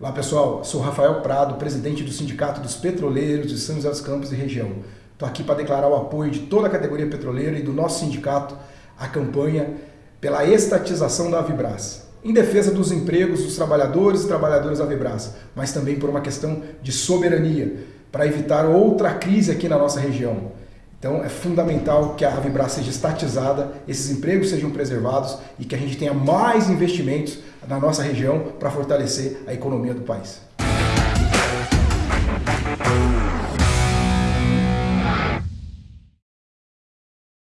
Olá pessoal, sou Rafael Prado, presidente do Sindicato dos Petroleiros de São José dos Campos e região. Estou aqui para declarar o apoio de toda a categoria petroleira e do nosso sindicato à campanha pela estatização da Avibras, em defesa dos empregos dos trabalhadores e trabalhadoras da Avibras, mas também por uma questão de soberania, para evitar outra crise aqui na nossa região. Então é fundamental que a Avibras seja estatizada, esses empregos sejam preservados e que a gente tenha mais investimentos na nossa região para fortalecer a economia do país.